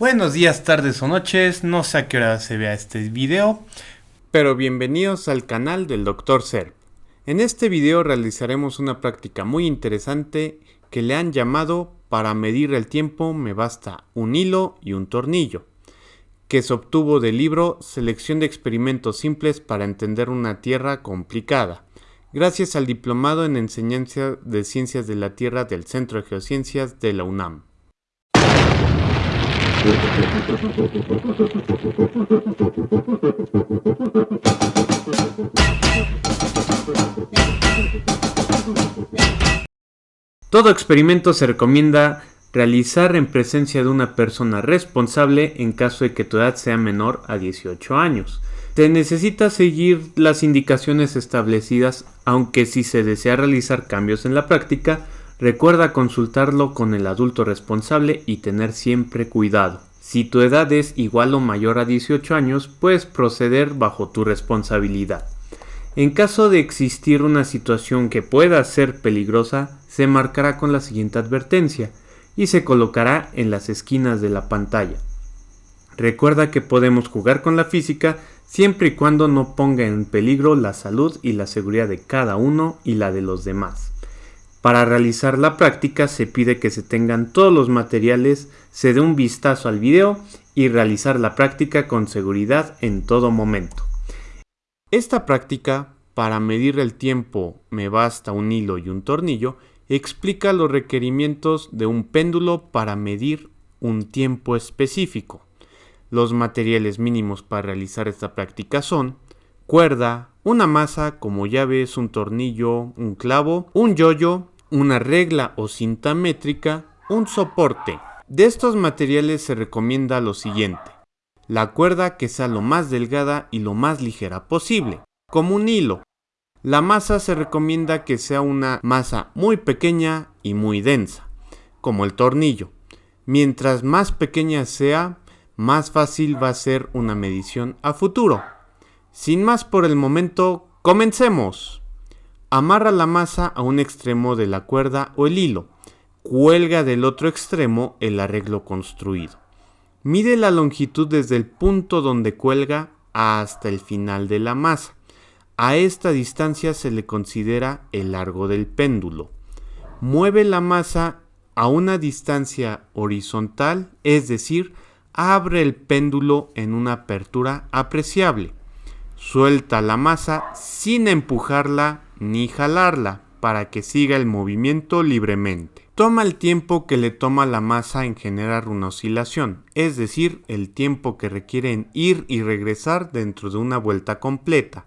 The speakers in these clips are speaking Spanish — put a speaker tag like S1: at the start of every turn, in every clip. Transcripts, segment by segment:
S1: Buenos días, tardes o noches, no sé a qué hora se vea este video,
S2: pero bienvenidos al canal del Dr. Serp. En este video realizaremos una práctica muy interesante que le han llamado para medir el tiempo me basta un hilo y un tornillo, que se obtuvo del libro Selección de experimentos simples para entender una Tierra complicada, gracias al diplomado en enseñanza de ciencias de la Tierra del Centro de Geociencias de la UNAM. Todo experimento se recomienda realizar en presencia de una persona responsable en caso de que tu edad sea menor a 18 años. Se necesita seguir las indicaciones establecidas, aunque si se desea realizar cambios en la práctica, Recuerda consultarlo con el adulto responsable y tener siempre cuidado. Si tu edad es igual o mayor a 18 años, puedes proceder bajo tu responsabilidad. En caso de existir una situación que pueda ser peligrosa, se marcará con la siguiente advertencia y se colocará en las esquinas de la pantalla. Recuerda que podemos jugar con la física siempre y cuando no ponga en peligro la salud y la seguridad de cada uno y la de los demás. Para realizar la práctica se pide que se tengan todos los materiales, se dé un vistazo al video y realizar la práctica con seguridad en todo momento. Esta práctica, para medir el tiempo me basta un hilo y un tornillo, explica los requerimientos de un péndulo para medir un tiempo específico. Los materiales mínimos para realizar esta práctica son cuerda, una masa como llaves, un tornillo, un clavo, un yoyo, una regla o cinta métrica, un soporte. De estos materiales se recomienda lo siguiente. La cuerda que sea lo más delgada y lo más ligera posible, como un hilo. La masa se recomienda que sea una masa muy pequeña y muy densa, como el tornillo. Mientras más pequeña sea, más fácil va a ser una medición a futuro. Sin más por el momento, comencemos. Amarra la masa a un extremo de la cuerda o el hilo. Cuelga del otro extremo el arreglo construido. Mide la longitud desde el punto donde cuelga hasta el final de la masa. A esta distancia se le considera el largo del péndulo. Mueve la masa a una distancia horizontal, es decir, abre el péndulo en una apertura apreciable. Suelta la masa sin empujarla ni jalarla para que siga el movimiento libremente. Toma el tiempo que le toma la masa en generar una oscilación, es decir, el tiempo que requiere en ir y regresar dentro de una vuelta completa.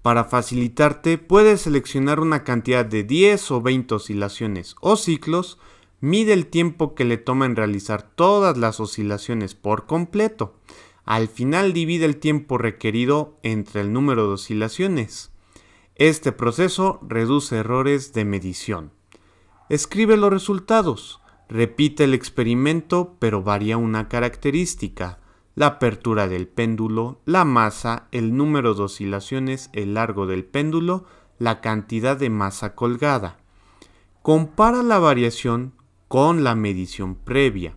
S2: Para facilitarte, puedes seleccionar una cantidad de 10 o 20 oscilaciones o ciclos, mide el tiempo que le toma en realizar todas las oscilaciones por completo. Al final divide el tiempo requerido entre el número de oscilaciones. Este proceso reduce errores de medición. Escribe los resultados. Repite el experimento pero varía una característica. La apertura del péndulo, la masa, el número de oscilaciones, el largo del péndulo, la cantidad de masa colgada. Compara la variación con la medición previa.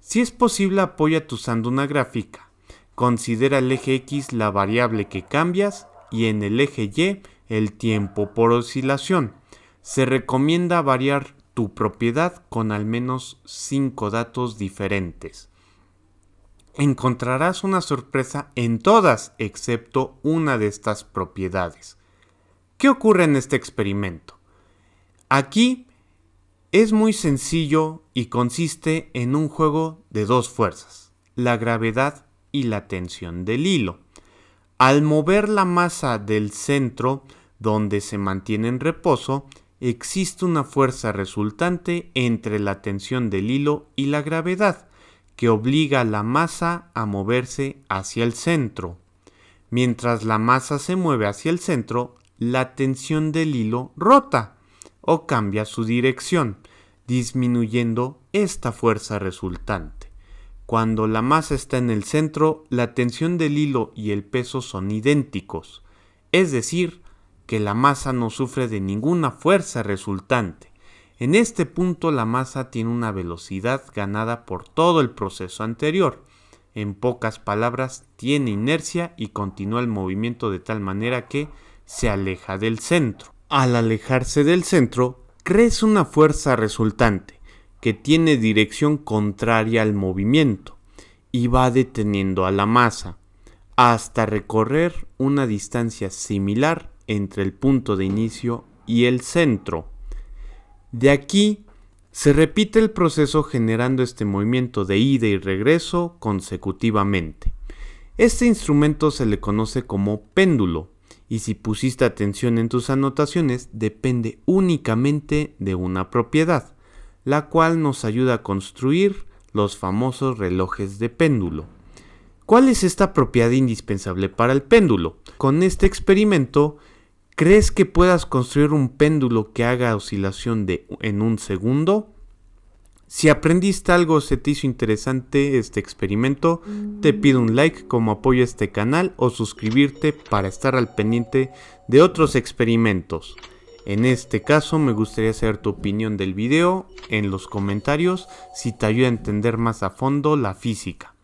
S2: Si es posible, apóyate usando una gráfica. Considera el eje X la variable que cambias y en el eje Y el tiempo por oscilación. Se recomienda variar tu propiedad con al menos 5 datos diferentes. Encontrarás una sorpresa en todas excepto una de estas propiedades. ¿Qué ocurre en este experimento? Aquí es muy sencillo y consiste en un juego de dos fuerzas, la gravedad y la tensión del hilo. Al mover la masa del centro, donde se mantiene en reposo, existe una fuerza resultante entre la tensión del hilo y la gravedad, que obliga a la masa a moverse hacia el centro. Mientras la masa se mueve hacia el centro, la tensión del hilo rota o cambia su dirección, disminuyendo esta fuerza resultante. Cuando la masa está en el centro, la tensión del hilo y el peso son idénticos, es decir, que la masa no sufre de ninguna fuerza resultante. En este punto la masa tiene una velocidad ganada por todo el proceso anterior. En pocas palabras, tiene inercia y continúa el movimiento de tal manera que se aleja del centro. Al alejarse del centro, crece una fuerza resultante que tiene dirección contraria al movimiento y va deteniendo a la masa hasta recorrer una distancia similar entre el punto de inicio y el centro. De aquí se repite el proceso generando este movimiento de ida y regreso consecutivamente. Este instrumento se le conoce como péndulo y si pusiste atención en tus anotaciones depende únicamente de una propiedad, la cual nos ayuda a construir los famosos relojes de péndulo. ¿Cuál es esta propiedad indispensable para el péndulo? Con este experimento, ¿crees que puedas construir un péndulo que haga oscilación de en un segundo? Si aprendiste algo o se te hizo interesante este experimento, te pido un like como apoyo a este canal o suscribirte para estar al pendiente de otros experimentos. En este caso me gustaría saber tu opinión del video en los comentarios si te ayuda a entender más a fondo la física.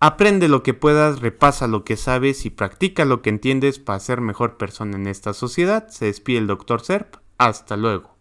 S2: Aprende lo que puedas, repasa lo que sabes y practica lo que entiendes para ser mejor persona en esta sociedad. Se despide el Dr. Serp. Hasta luego.